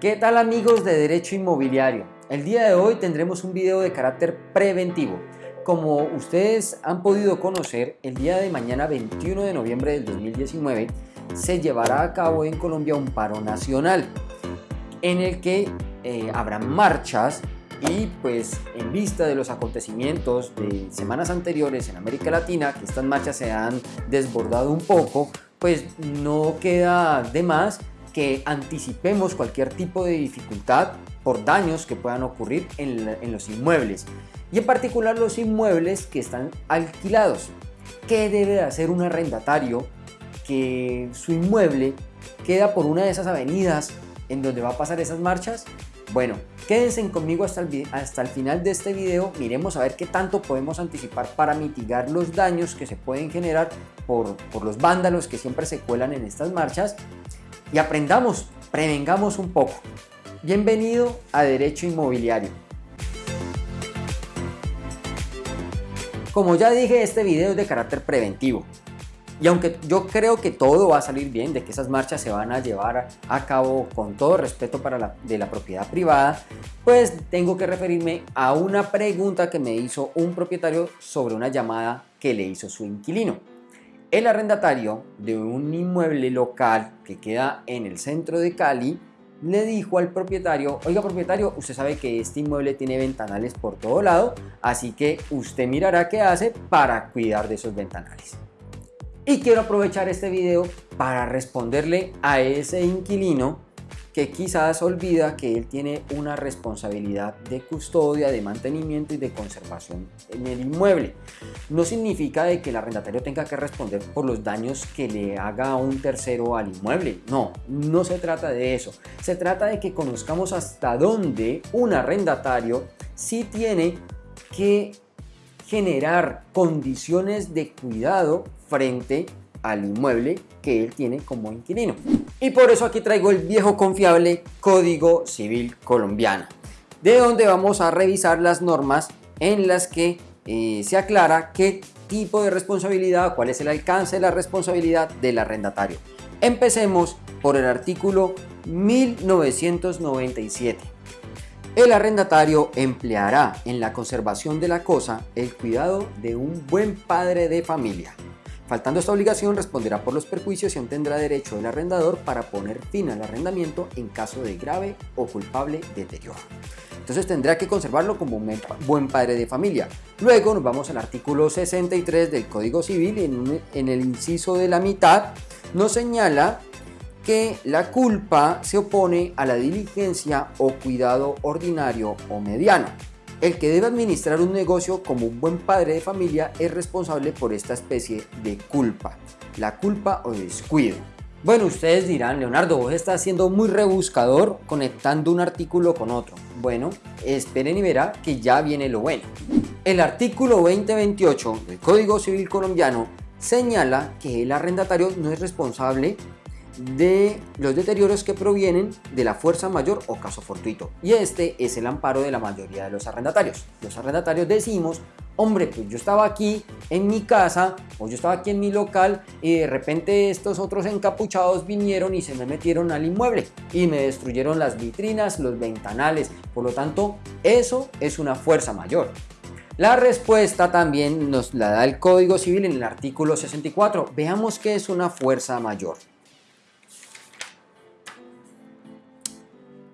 ¿Qué tal amigos de Derecho Inmobiliario? El día de hoy tendremos un video de carácter preventivo. Como ustedes han podido conocer, el día de mañana 21 de noviembre del 2019 se llevará a cabo en Colombia un paro nacional en el que eh, habrá marchas y pues en vista de los acontecimientos de semanas anteriores en América Latina, que estas marchas se han desbordado un poco, pues no queda de más que anticipemos cualquier tipo de dificultad por daños que puedan ocurrir en, los inmuebles y en particular los inmuebles que están alquilados. ¿Qué debe hacer un arrendatario que su inmueble queda por una de esas avenidas en donde va a pasar esas marchas? Bueno, quédense conmigo hasta el, hasta el final de este video, miremos a ver qué tanto podemos anticipar para mitigar los daños que se pueden generar por, por los vándalos que siempre se cuelan en estas marchas y aprendamos, prevengamos un poco. Bienvenido a Derecho Inmobiliario. Como ya dije, este video es de carácter preventivo. Y aunque yo creo que todo va a salir bien, de que esas marchas se van a llevar a cabo con todo respeto para la, de la propiedad privada, pues tengo que referirme a una pregunta que me hizo un propietario sobre una llamada que le hizo su inquilino. El arrendatario de un inmueble local que queda en el centro de Cali le dijo al propietario, oiga propietario, usted sabe que este inmueble tiene ventanales por todo lado, así que usted mirará qué hace para cuidar de esos ventanales. Y quiero aprovechar este video para responderle a ese inquilino que quizás olvida que él tiene una responsabilidad de custodia, de mantenimiento y de conservación en el inmueble. No significa de que el arrendatario tenga que responder por los daños que le haga un tercero al inmueble. No, no se trata de eso. Se trata de que conozcamos hasta dónde un arrendatario sí tiene que generar condiciones de cuidado frente al inmueble que él tiene como inquilino. Y por eso aquí traigo el viejo confiable Código Civil Colombiano, de donde vamos a revisar las normas en las que eh, se aclara qué tipo de responsabilidad, cuál es el alcance de la responsabilidad del arrendatario. Empecemos por el artículo 1997. El arrendatario empleará en la conservación de la cosa el cuidado de un buen padre de familia, Faltando esta obligación, responderá por los perjuicios y aún tendrá derecho el arrendador para poner fin al arrendamiento en caso de grave o culpable deterioro. Entonces tendrá que conservarlo como un buen padre de familia. Luego nos vamos al artículo 63 del Código Civil en, en el inciso de la mitad nos señala que la culpa se opone a la diligencia o cuidado ordinario o mediano. El que debe administrar un negocio como un buen padre de familia es responsable por esta especie de culpa, la culpa o descuido. Bueno, ustedes dirán, Leonardo, vos estás siendo muy rebuscador conectando un artículo con otro. Bueno, esperen y verá que ya viene lo bueno. El artículo 2028 del Código Civil Colombiano señala que el arrendatario no es responsable de los deterioros que provienen de la fuerza mayor o caso fortuito. Y este es el amparo de la mayoría de los arrendatarios. Los arrendatarios decimos, hombre, pues yo estaba aquí en mi casa o yo estaba aquí en mi local y de repente estos otros encapuchados vinieron y se me metieron al inmueble y me destruyeron las vitrinas, los ventanales. Por lo tanto, eso es una fuerza mayor. La respuesta también nos la da el Código Civil en el artículo 64. Veamos qué es una fuerza mayor.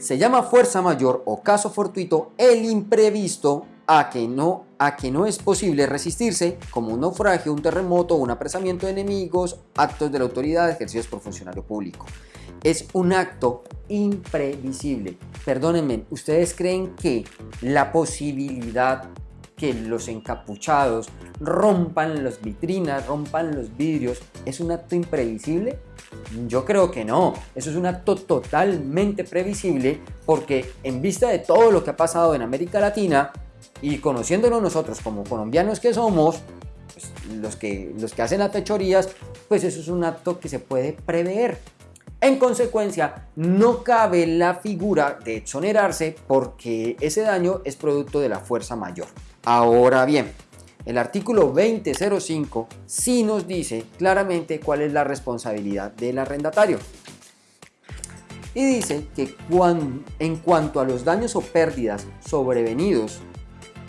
Se llama fuerza mayor o caso fortuito el imprevisto a que no, a que no es posible resistirse, como un naufragio, un terremoto, un apresamiento de enemigos, actos de la autoridad ejercidos por funcionario público. Es un acto imprevisible. Perdónenme, ¿ustedes creen que la posibilidad que los encapuchados rompan las vitrinas, rompan los vidrios, es un acto imprevisible? Yo creo que no, eso es un acto totalmente previsible porque en vista de todo lo que ha pasado en América Latina y conociéndonos nosotros como colombianos que somos, pues, los, que, los que hacen las fechorías, pues eso es un acto que se puede prever. En consecuencia, no cabe la figura de exonerarse porque ese daño es producto de la fuerza mayor. Ahora bien, el artículo 2005 sí nos dice claramente cuál es la responsabilidad del arrendatario. y dice que en cuanto a los daños o pérdidas sobrevenidos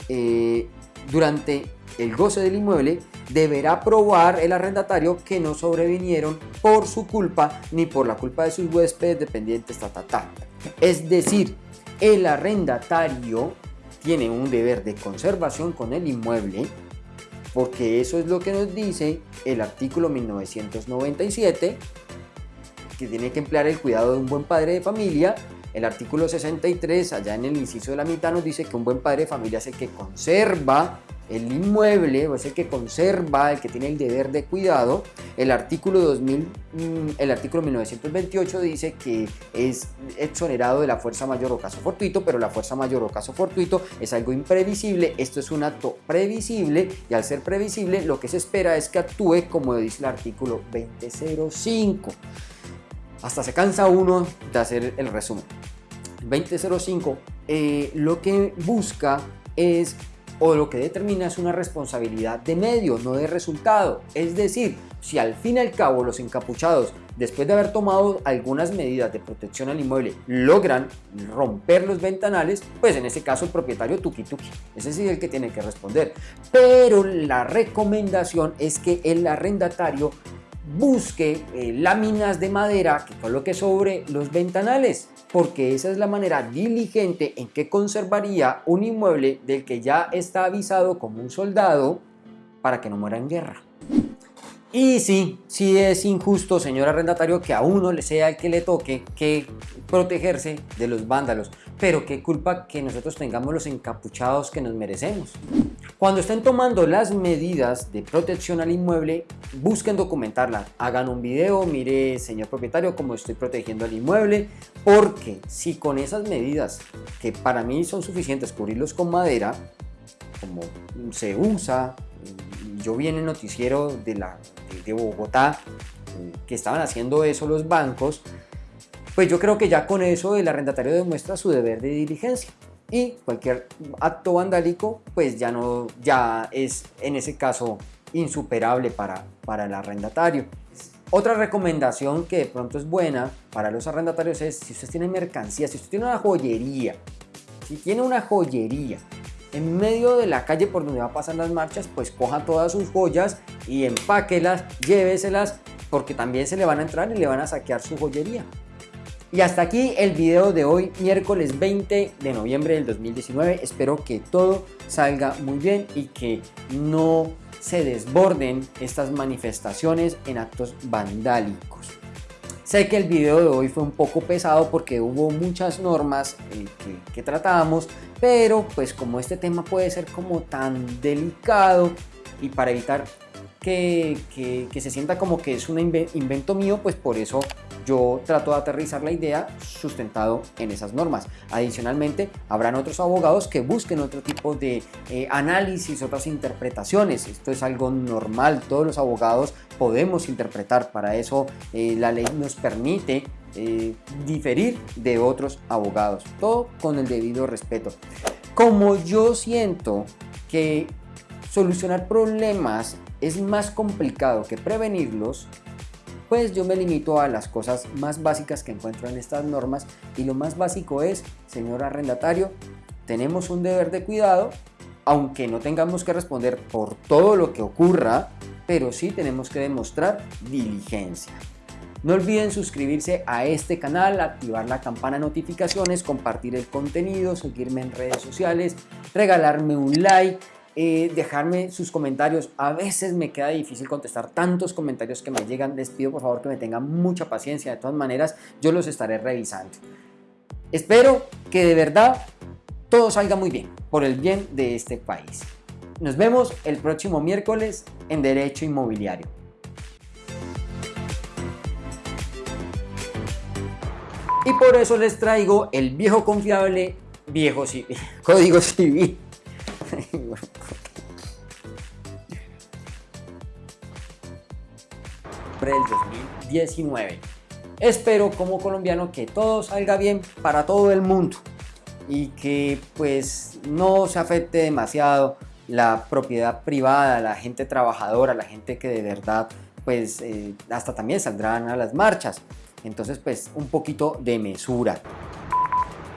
eh, durante el goce del inmueble, deberá probar el arrendatario que no sobrevinieron por su culpa ni por la culpa de sus huéspedes dependientes, ta, ta, Es decir, el arrendatario tiene un deber de conservación con el inmueble porque eso es lo que nos dice el artículo 1997 que tiene que emplear el cuidado de un buen padre de familia el artículo 63, allá en el inciso de la mitad, nos dice que un buen padre de familia es el que conserva el inmueble, o es el que conserva, el que tiene el deber de cuidado. El artículo 2000, mm, el artículo 1928 dice que es exonerado de la fuerza mayor o caso fortuito, pero la fuerza mayor o caso fortuito es algo imprevisible. Esto es un acto previsible y al ser previsible lo que se espera es que actúe como dice el artículo 2005 hasta se cansa uno de hacer el resumen. 2005 eh, lo que busca es o lo que determina es una responsabilidad de medio, no de resultado. Es decir, si al fin y al cabo los encapuchados, después de haber tomado algunas medidas de protección al inmueble, logran romper los ventanales, pues en ese caso el propietario tuki tuki, ese sí es el que tiene que responder. Pero la recomendación es que el arrendatario busque eh, láminas de madera que coloque sobre los ventanales, porque esa es la manera diligente en que conservaría un inmueble del que ya está avisado como un soldado para que no muera en guerra. Y sí, sí es injusto, señor arrendatario, que a uno le sea el que le toque que protegerse de los vándalos, pero qué culpa que nosotros tengamos los encapuchados que nos merecemos. Cuando estén tomando las medidas de protección al inmueble, busquen documentarla, hagan un video, mire señor propietario cómo estoy protegiendo al inmueble, porque si con esas medidas, que para mí son suficientes cubrirlos con madera, como se usa, yo vi en el noticiero de, la, de Bogotá eh, que estaban haciendo eso los bancos, pues yo creo que ya con eso el arrendatario demuestra su deber de diligencia y cualquier acto vandálico pues ya no ya es en ese caso insuperable para, para el arrendatario. Otra recomendación que de pronto es buena para los arrendatarios es si usted tiene mercancía, si usted tiene una joyería, si tiene una joyería en medio de la calle por donde va a pasar las marchas, pues coja todas sus joyas y empáquelas, lléveselas, porque también se le van a entrar y le van a saquear su joyería. Y hasta aquí el video de hoy, miércoles 20 de noviembre del 2019. Espero que todo salga muy bien y que no se desborden estas manifestaciones en actos vandálicos. Sé que el video de hoy fue un poco pesado porque hubo muchas normas eh, que, que tratábamos, pero pues como este tema puede ser como tan delicado y para evitar que, se sienta como que es un invento mío, pues por eso yo trato de aterrizar la idea sustentado en esas normas. Adicionalmente, habrán otros abogados que busquen otro tipo de eh, análisis, otras interpretaciones. Esto es algo normal, todos los abogados podemos interpretar, para eso eh, la ley nos permite eh, diferir de otros abogados, todo con el debido respeto. Como yo siento que solucionar problemas es más complicado que prevenirlos, pues yo me limito a las cosas más básicas que encuentro en estas normas y lo más básico es, señor arrendatario, tenemos un deber de cuidado, aunque no tengamos que responder por todo lo que ocurra, pero sí tenemos que demostrar diligencia. No olviden suscribirse a este canal, activar la campana de notificaciones, compartir el contenido, seguirme en redes sociales, regalarme un like, eh, dejarme sus comentarios. A veces me queda difícil contestar tantos comentarios que me llegan. Les pido por favor que me tengan mucha paciencia. De todas maneras, yo los estaré revisando. Espero que de verdad todo salga muy bien por el bien de este país. Nos vemos el próximo miércoles en Derecho Inmobiliario. Y por eso les traigo el viejo confiable, viejo código civil del 2019. Espero como colombiano que todo salga bien para todo el mundo y que pues no se afecte demasiado la propiedad privada, la gente trabajadora, la gente que de verdad pues eh, hasta también saldrán a las marchas. Entonces, pues un poquito de mesura.